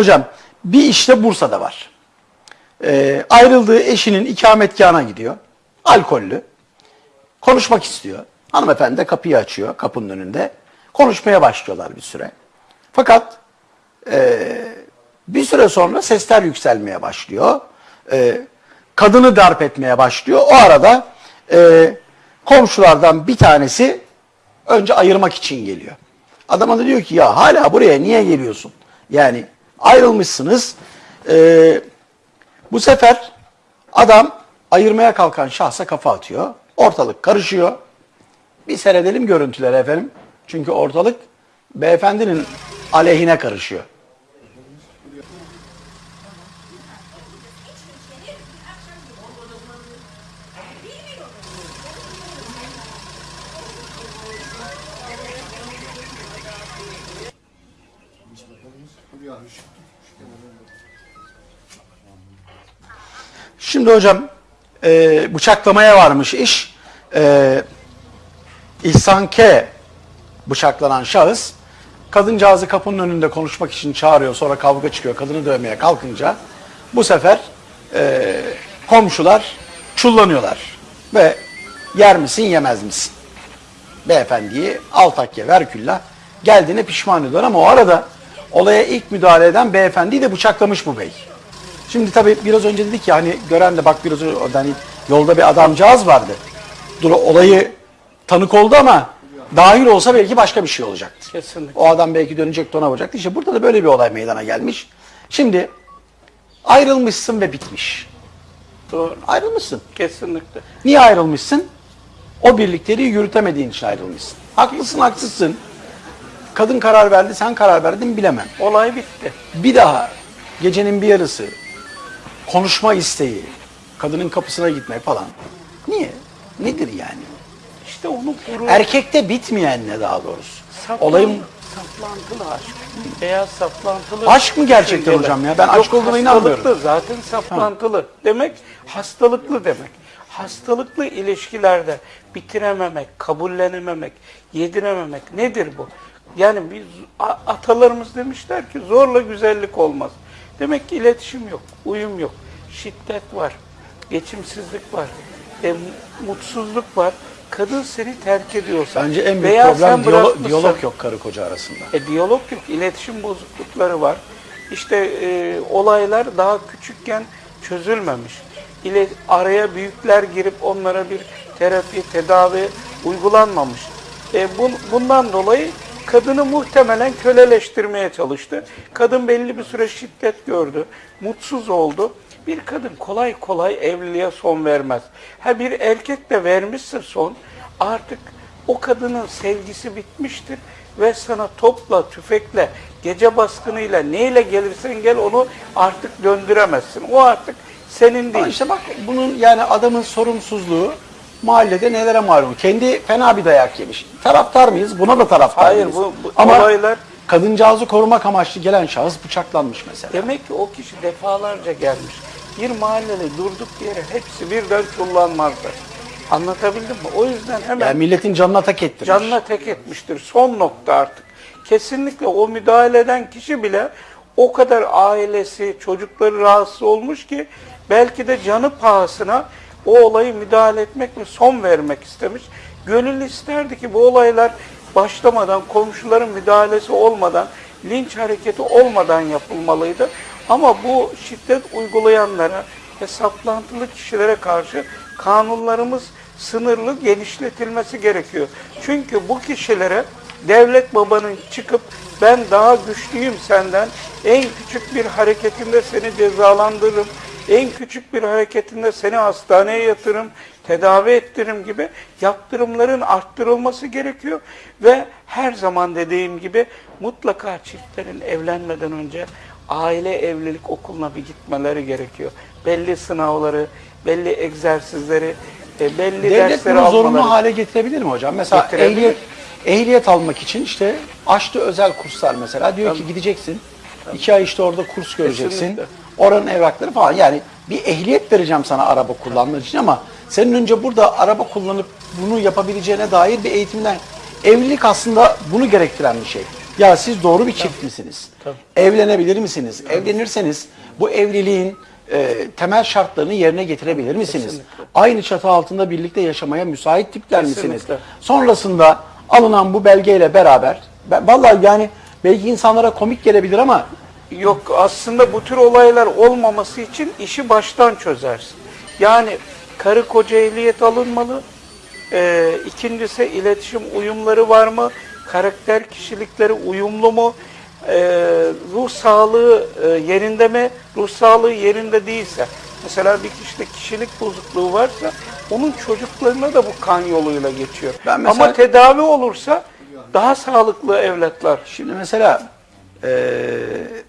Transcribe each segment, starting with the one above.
Hocam bir işte Bursa'da var. Ee, ayrıldığı eşinin ikametgahına gidiyor. Alkollü. Konuşmak istiyor. Hanımefendi de kapıyı açıyor kapının önünde. Konuşmaya başlıyorlar bir süre. Fakat e, bir süre sonra sesler yükselmeye başlıyor. E, kadını darp etmeye başlıyor. O arada e, komşulardan bir tanesi önce ayırmak için geliyor. Adama da diyor ki ya hala buraya niye geliyorsun? Yani ayrılmışsınız. E, bu sefer adam ayırmaya kalkan şahsa kafa atıyor. Ortalık karışıyor. Bir seyredelim görüntüleri efendim. Çünkü ortalık beyefendinin aleyhine karışıyor. Şimdi hocam e, bıçaklamaya varmış iş. E, İhsan K. bıçaklanan şahıs kadıncağızı kapının önünde konuşmak için çağırıyor. Sonra kavga çıkıyor. Kadını dövmeye kalkınca bu sefer e, komşular çullanıyorlar. Ve yer misin yemez misin? Beyefendiyi altakya verkülla geldiğine pişman ediyor ama o arada olaya ilk müdahale eden beyefendiyi de bıçaklamış bu bey. Şimdi tabii biraz önce dedik ya hani gören de bak biraz önce hani yolda bir adamcağız vardı. Dur olayı tanık oldu ama dahil olsa belki başka bir şey olacaktı. Kesinlikle. O adam belki dönecekti ona vuracaktı. İşte burada da böyle bir olay meydana gelmiş. Şimdi ayrılmışsın ve bitmiş. Doğru. Ayrılmışsın. Kesinlikle. Niye ayrılmışsın? O birlikteliği yürütemediğin için ayrılmışsın. Haklısın haksızsın. Kadın karar verdi sen karar verdin bilemem. Olay bitti. Bir daha gecenin bir yarısı konuşma isteği, kadının kapısına gitmek falan. Niye? Nedir yani? İşte onu gurur, Erkekte bitmeyen ne daha doğrusu? saplan- Olayım saplantılı aşk. Veya saplantılı. Aşk mı gerçekten düşünceler. hocam ya? Ben Yok, aşk olduğuna inanmıyorum. Zaten saplantılı. Demek hastalıklı demek. Hastalıklı ilişkilerde bitirememek, kabullenememek, yedirememek nedir bu? Yani biz atalarımız demişler ki zorla güzellik olmaz. Demek ki iletişim yok, uyum yok, şiddet var, geçimsizlik var, e, mutsuzluk var. Kadın seni terk ediyorsa bence en büyük veya problem sen diyalog yok karı koca arasında. e, diyalog yok, iletişim bozuklukları var. İşte e, olaylar daha küçükken çözülmemiş. İle, araya büyükler girip onlara bir terapi, tedavi uygulanmamış. E, bun, bundan dolayı kadını muhtemelen köleleştirmeye çalıştı. Kadın belli bir süre şiddet gördü, mutsuz oldu. Bir kadın kolay kolay evliliğe son vermez. Ha bir erkek de vermişse son, artık o kadının sevgisi bitmiştir ve sana topla, tüfekle, gece baskınıyla neyle gelirsen gel onu artık döndüremezsin. O artık senin Ama değil. işte bak bunun yani adamın sorumsuzluğu mahallede nelere malum. Kendi fena bir dayak yemiş. Taraftar mıyız? Buna da taraftar Hayır, bu- bu Ama olaylar- kadıncağızı korumak amaçlı gelen şahıs bıçaklanmış mesela. Demek ki o kişi defalarca gelmiş. Bir mahalleli durduk yere hepsi birden çullanmazlar. Anlatabildim mi? O yüzden hemen Yani milletin canına tak ettirmiş. canına tek etmiştir. Son nokta artık. Kesinlikle o müdahale eden kişi bile o kadar ailesi, çocukları rahatsız olmuş ki belki de canı pahasına o olayı müdahale etmek ve son vermek istemiş. Gönül isterdi ki bu olaylar başlamadan, komşuların müdahalesi olmadan, linç hareketi olmadan yapılmalıydı. Ama bu şiddet uygulayanlara ve saplantılı kişilere karşı kanunlarımız sınırlı genişletilmesi gerekiyor. Çünkü bu kişilere devlet babanın çıkıp ben daha güçlüyüm senden, en küçük bir hareketinde seni cezalandırırım, en küçük bir hareketinde seni hastaneye yatırırım, tedavi ettiririm gibi yaptırımların arttırılması gerekiyor ve her zaman dediğim gibi mutlaka çiftlerin evlenmeden önce aile evlilik okuluna bir gitmeleri gerekiyor. Belli sınavları, belli egzersizleri, e, belli Devlet dersleri bunu zorunlu almaları. hale getirebilir mi hocam? Mesela Getirebilir. ehliyet, ehliyet almak için işte açtı özel kurslar mesela. Diyor ki gideceksin. İki ay işte orada kurs göreceksin. Kesinlikle. Oranın evrakları falan. Yani bir ehliyet vereceğim sana araba kullanmak için ama senin önce burada araba kullanıp bunu yapabileceğine dair bir eğitimden evlilik aslında bunu gerektiren bir şey. Ya siz doğru bir çift misiniz? Tabii. Evlenebilir misiniz? Evlenirseniz bu evliliğin e, temel şartlarını yerine getirebilir misiniz? Kesinlikle. Aynı çatı altında birlikte yaşamaya müsait tipler misiniz? Kesinlikle. Sonrasında alınan bu belgeyle beraber ben, vallahi yani belki insanlara komik gelebilir ama Yok aslında bu tür olaylar olmaması için işi baştan çözersin. Yani karı koca ehliyet alınmalı. Ee, ikincisi iletişim uyumları var mı? Karakter kişilikleri uyumlu mu? Ee, ruh sağlığı e, yerinde mi? Ruh sağlığı yerinde değilse. Mesela bir kişide kişilik bozukluğu varsa onun çocuklarına da bu kan yoluyla geçiyor. Ben mesela- Ama tedavi olursa daha sağlıklı evlatlar. Şimdi mesela eee,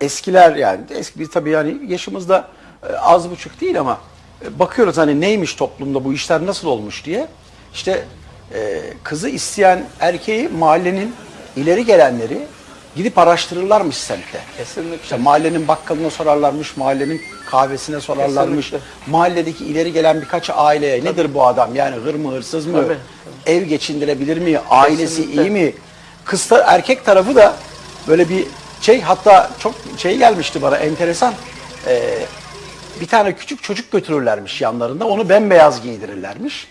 eskiler yani eski bir tabii yani yaşımızda e, az buçuk değil ama e, bakıyoruz hani neymiş toplumda bu işler nasıl olmuş diye. İşte e, kızı isteyen erkeği mahallenin ileri gelenleri gidip araştırırlarmış semtte. Kesinlikle. İşte mahallenin bakkalına sorarlarmış, mahallenin kahvesine sorarlarmış. Kesinlikle. Mahalledeki ileri gelen birkaç aileye nedir bu adam? Yani hır mı hırsız mı? Tabii. Ev geçindirebilir mi? Ailesi Kesinlikle. iyi mi? Kız erkek tarafı da böyle bir şey hatta çok şey gelmişti bana enteresan. Ee, bir tane küçük çocuk götürürlermiş yanlarında. Onu bembeyaz giydirirlermiş.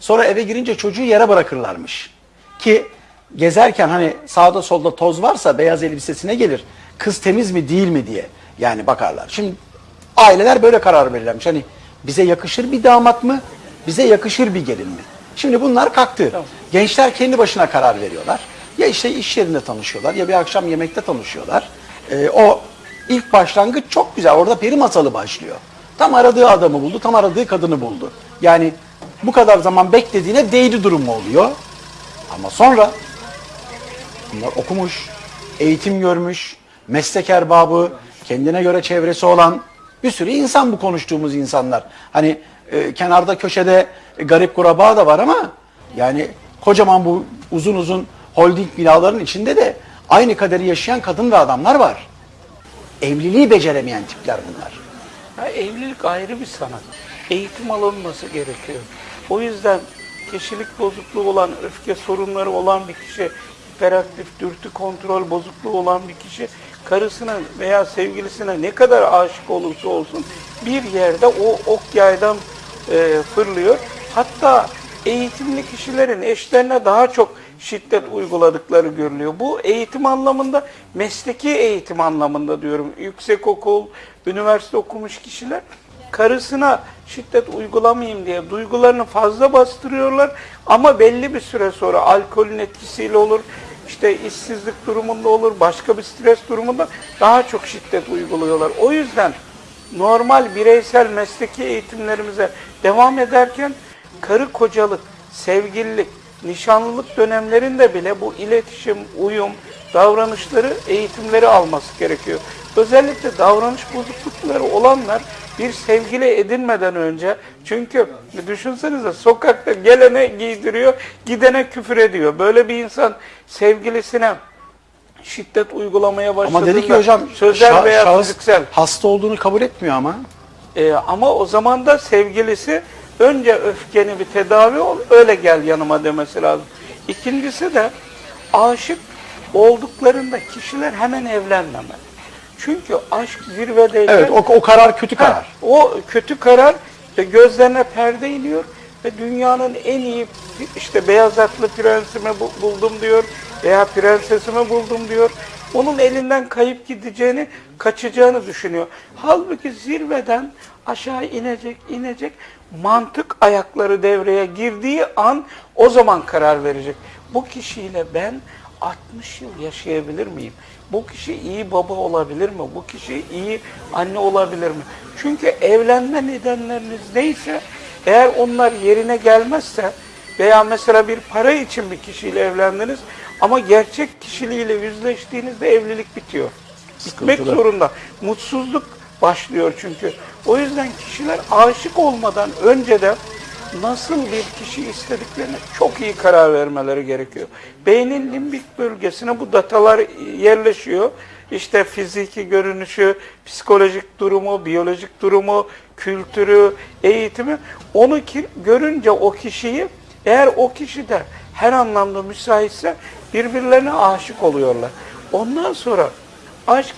Sonra eve girince çocuğu yere bırakırlarmış. Ki gezerken hani sağda solda toz varsa beyaz elbisesine gelir. Kız temiz mi değil mi diye yani bakarlar. Şimdi aileler böyle karar verirlermiş. Hani bize yakışır bir damat mı? Bize yakışır bir gelin mi? Şimdi bunlar kalktı. Gençler kendi başına karar veriyorlar. Ya işte iş yerinde tanışıyorlar ya bir akşam yemekte tanışıyorlar. Ee, o ilk başlangıç çok güzel. Orada peri masalı başlıyor. Tam aradığı adamı buldu, tam aradığı kadını buldu. Yani bu kadar zaman beklediğine değdi durumu oluyor. Ama sonra bunlar okumuş, eğitim görmüş, meslek erbabı, kendine göre çevresi olan bir sürü insan bu konuştuğumuz insanlar. Hani e, kenarda köşede e, garip kuraba da var ama yani kocaman bu uzun uzun holding binaların içinde de aynı kaderi yaşayan kadın ve adamlar var. Evliliği beceremeyen tipler bunlar. Ya evlilik ayrı bir sanat. Eğitim alınması gerekiyor. O yüzden kişilik bozukluğu olan, öfke sorunları olan bir kişi, hiperaktif, dürtü kontrol bozukluğu olan bir kişi, karısına veya sevgilisine ne kadar aşık olursa olsun bir yerde o ok yaydan e, fırlıyor. Hatta eğitimli kişilerin eşlerine daha çok şiddet uyguladıkları görülüyor. Bu eğitim anlamında, mesleki eğitim anlamında diyorum. Yüksekokul, üniversite okumuş kişiler karısına şiddet uygulamayayım diye duygularını fazla bastırıyorlar ama belli bir süre sonra alkolün etkisiyle olur, işte işsizlik durumunda olur, başka bir stres durumunda daha çok şiddet uyguluyorlar. O yüzden normal bireysel mesleki eğitimlerimize devam ederken karı kocalık, sevgililik, nişanlılık dönemlerinde bile bu iletişim, uyum, davranışları, eğitimleri alması gerekiyor. Özellikle davranış bozuklukları olanlar bir sevgili edinmeden önce çünkü düşünsenize sokakta gelene giydiriyor, gidene küfür ediyor. Böyle bir insan sevgilisine şiddet uygulamaya başladığında Ama dedi ki hocam sözel şah- veya şahıs fiziksel hasta olduğunu kabul etmiyor ama. ee, ama o zaman da sevgilisi önce öfkeni bir tedavi ol, öyle gel yanıma demesi lazım. İkincisi de aşık olduklarında kişiler hemen evlenmemeli. Çünkü aşk zirvedeyken Evet o, o karar kötü Ha, karar. o kötü karar e, gözlerine perde iniyor ve dünyanın en iyi işte beyaz atlı prensimi bu- buldum diyor veya prensesimi buldum diyor. Onun elinden kayıp gideceğini, kaçacağını düşünüyor. Halbuki zirveden aşağı inecek, inecek. Mantık ayakları devreye girdiği an o zaman karar verecek. Bu kişiyle ben 60 yıl yaşayabilir miyim? Bu kişi iyi baba olabilir mi? Bu kişi iyi anne olabilir mi? Çünkü evlenme nedenleriniz neyse eğer onlar yerine gelmezse veya mesela bir para için bir kişiyle evlendiniz ama gerçek kişiliğiyle yüzleştiğinizde evlilik bitiyor. Bitmek Sıkıntılı. zorunda. Mutsuzluk başlıyor çünkü. O yüzden kişiler aşık olmadan önce de nasıl bir kişi istediklerine çok iyi karar vermeleri gerekiyor. Beynin limbik bölgesine bu datalar yerleşiyor. İşte fiziki görünüşü, psikolojik durumu, biyolojik durumu, kültürü, eğitimi. Onu ki, görünce o kişiyi eğer o kişi de her anlamda müsaitse birbirlerine aşık oluyorlar. Ondan sonra aşk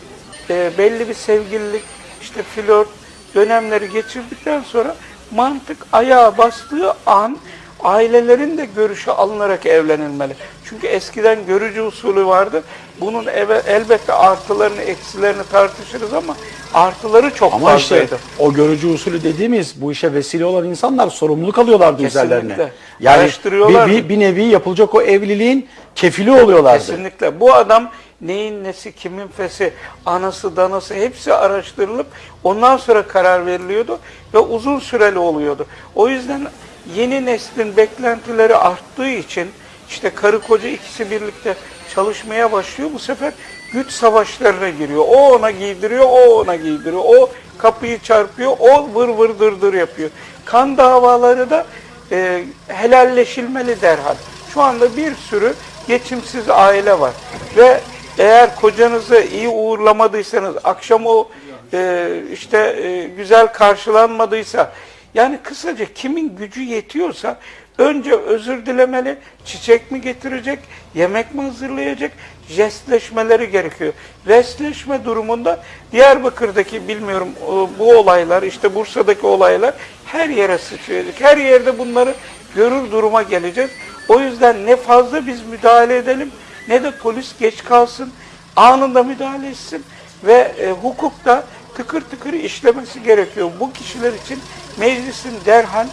e, belli bir sevgililik, işte flört dönemleri geçirdikten sonra mantık ayağa bastığı an ailelerin de görüşü alınarak evlenilmeli. Çünkü eskiden görücü usulü vardı. Bunun eve, elbette artılarını, eksilerini tartışırız ama artıları çok Ama işte fazlaydı. o görücü usulü dediğimiz bu işe vesile olan insanlar sorumluluk alıyorlardı Kesinlikle. üzerlerine. Yani bir, bir, bir nevi yapılacak o evliliğin kefili oluyorlardı. Kesinlikle. Bu adam neyin nesi, kimin fesi, anası, danası hepsi araştırılıp ondan sonra karar veriliyordu ve uzun süreli oluyordu. O yüzden yeni neslin beklentileri arttığı için işte karı koca ikisi birlikte çalışmaya başlıyor. Bu sefer güç savaşlarına giriyor. O ona giydiriyor, o ona giydiriyor. O kapıyı çarpıyor, o vır vır dır dır yapıyor. Kan davaları da e, helalleşilmeli derhal. Şu anda bir sürü geçimsiz aile var. Ve eğer kocanızı iyi uğurlamadıysanız, akşam o e, işte e, güzel karşılanmadıysa, yani kısaca kimin gücü yetiyorsa önce özür dilemeli, çiçek mi getirecek, yemek mi hazırlayacak, jestleşmeleri gerekiyor. Jestleşme durumunda Diyarbakır'daki bilmiyorum o- bu olaylar, işte Bursa'daki olaylar her yere sıçrayacak. Her yerde bunları görür duruma geleceğiz. O yüzden ne fazla biz müdahale edelim ne de polis geç kalsın, anında müdahale etsin ve e, hukukta tıkır tıkır işlemesi gerekiyor. Bu kişiler için meclisin derhal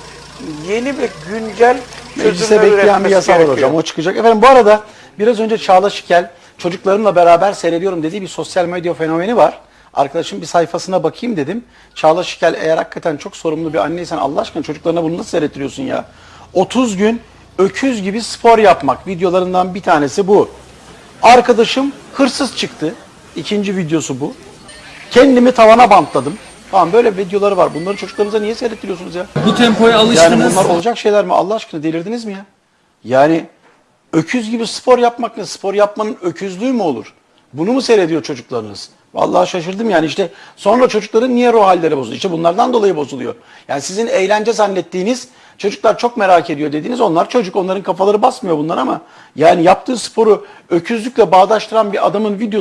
yeni ve güncel Meclise bekleyen bir yasa var hocam. O çıkacak. Efendim bu arada biraz önce Çağla Şikel çocuklarımla beraber seyrediyorum dediği bir sosyal medya fenomeni var. Arkadaşım bir sayfasına bakayım dedim. Çağla Şikel eğer hakikaten çok sorumlu bir anneysen Allah aşkına çocuklarına bunu nasıl seyrettiriyorsun ya? 30 gün öküz gibi spor yapmak videolarından bir tanesi bu. Arkadaşım hırsız çıktı. İkinci videosu bu. Kendimi tavana bantladım. Tamam böyle videoları var. Bunları çocuklarınıza niye seyrettiriyorsunuz ya? Bu tempoya Yani alıştınız. bunlar olacak şeyler mi? Allah aşkına delirdiniz mi ya? Yani öküz gibi spor yapmak ne? Spor yapmanın öküzlüğü mü olur? Bunu mu seyrediyor çocuklarınız? Vallahi şaşırdım yani işte sonra çocukların niye ruh halleri bozuluyor? İşte bunlardan dolayı bozuluyor. Yani sizin eğlence zannettiğiniz çocuklar çok merak ediyor dediğiniz onlar çocuk onların kafaları basmıyor bunlar ama yani yaptığı sporu öküzlükle bağdaştıran bir adamın videosu